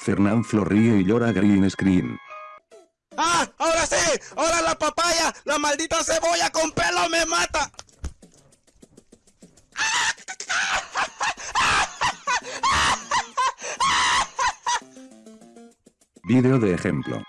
Fernán ríe y llora green screen. ¡Ah! ¡Ahora sí! ¡Ahora la papaya! ¡La maldita cebolla con pelo me mata! Video de ejemplo.